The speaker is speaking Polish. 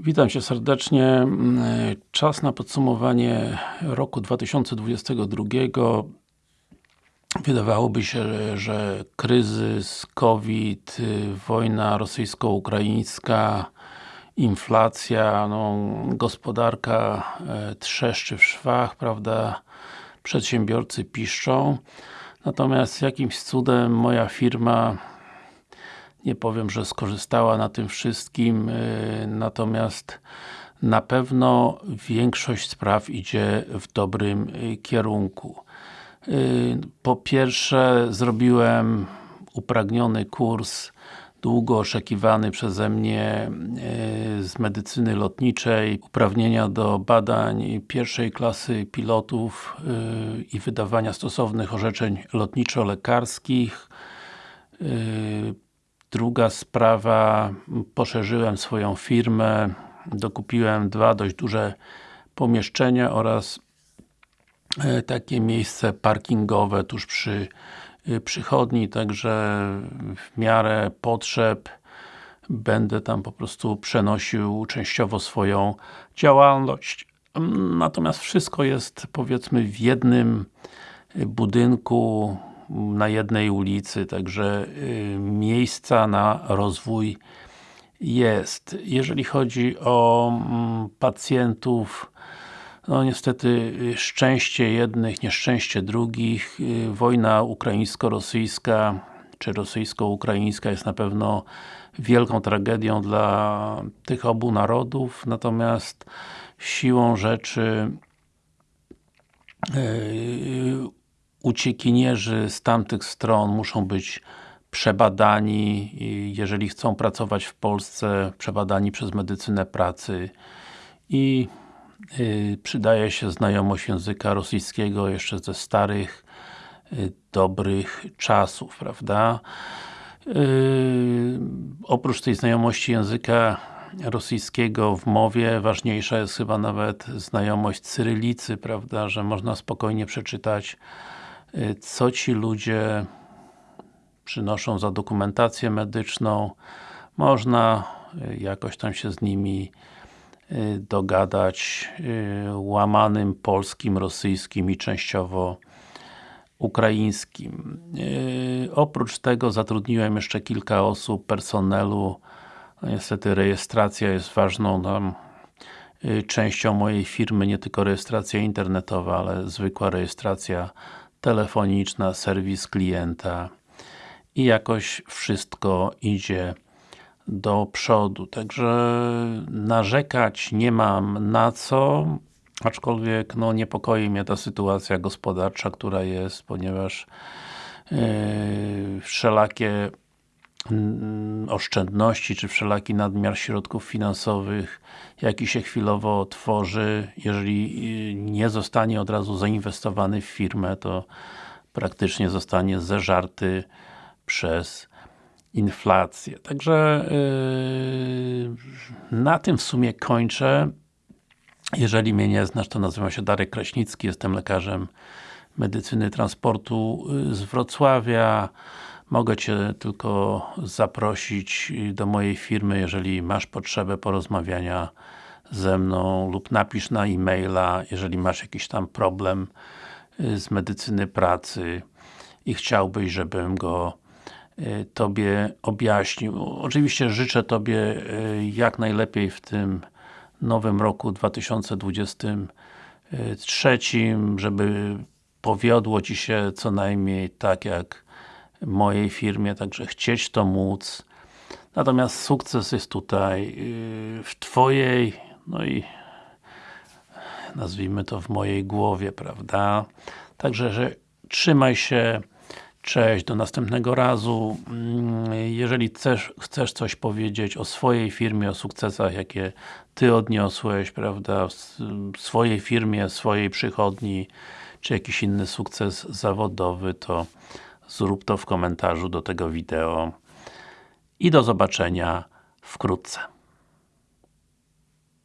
Witam Cię serdecznie. Czas na podsumowanie roku 2022. Wydawałoby się, że kryzys, COVID, wojna rosyjsko-ukraińska, inflacja, no, gospodarka e, trzeszczy w szwach, prawda? Przedsiębiorcy piszczą. Natomiast jakimś cudem moja firma nie powiem, że skorzystała na tym wszystkim, y, natomiast na pewno większość spraw idzie w dobrym y, kierunku. Y, po pierwsze, zrobiłem upragniony kurs długo oczekiwany przeze mnie z medycyny lotniczej, uprawnienia do badań pierwszej klasy pilotów i wydawania stosownych orzeczeń lotniczo-lekarskich Druga sprawa, poszerzyłem swoją firmę, dokupiłem dwa dość duże pomieszczenia oraz e, takie miejsce parkingowe tuż przy e, przychodni, także w miarę potrzeb będę tam po prostu przenosił częściowo swoją działalność. Natomiast wszystko jest powiedzmy w jednym budynku, na jednej ulicy, także y, miejsca na rozwój jest. Jeżeli chodzi o mm, pacjentów, no niestety y, szczęście jednych, nieszczęście drugich. Y, wojna ukraińsko-rosyjska czy rosyjsko-ukraińska jest na pewno wielką tragedią dla tych obu narodów, natomiast siłą rzeczy uciekinierzy z tamtych stron muszą być przebadani, jeżeli chcą pracować w Polsce, przebadani przez medycynę pracy i y, przydaje się znajomość języka rosyjskiego jeszcze ze starych, y, dobrych czasów, prawda? Y, oprócz tej znajomości języka rosyjskiego w mowie, ważniejsza jest chyba nawet znajomość cyrylicy, prawda, że można spokojnie przeczytać co ci ludzie przynoszą za dokumentację medyczną. Można y, jakoś tam się z nimi y, dogadać łamanym polskim, rosyjskim i częściowo ukraińskim. Oprócz tego zatrudniłem jeszcze kilka osób, personelu. No, niestety rejestracja jest ważną tam częścią mojej firmy, nie tylko rejestracja internetowa, ale zwykła rejestracja telefoniczna, serwis klienta i jakoś wszystko idzie do przodu. Także narzekać nie mam na co, aczkolwiek no, niepokoi mnie ta sytuacja gospodarcza, która jest, ponieważ yy, wszelakie oszczędności, czy wszelaki nadmiar środków finansowych, jaki się chwilowo tworzy, jeżeli y, nie zostanie od razu zainwestowany w firmę, to praktycznie zostanie zeżarty przez inflację. Także yy, na tym w sumie kończę. Jeżeli mnie nie znasz, to nazywam się Darek Kraśnicki, jestem lekarzem medycyny transportu y, z Wrocławia. Mogę Cię tylko zaprosić do mojej firmy, jeżeli masz potrzebę porozmawiania ze mną lub napisz na e-maila, jeżeli masz jakiś tam problem y, z medycyny pracy i chciałbyś, żebym go y, Tobie objaśnił. Oczywiście życzę Tobie y, jak najlepiej w tym nowym roku 2023, żeby powiodło Ci się co najmniej tak jak mojej firmie, także chcieć to móc. Natomiast sukces jest tutaj yy, w Twojej, no i nazwijmy to w mojej głowie, prawda? Także, że trzymaj się, cześć, do następnego razu. Mm, jeżeli chcesz, chcesz coś powiedzieć o swojej firmie, o sukcesach, jakie Ty odniosłeś, prawda, w swojej firmie, swojej przychodni, czy jakiś inny sukces zawodowy, to zrób to w komentarzu do tego wideo i do zobaczenia wkrótce.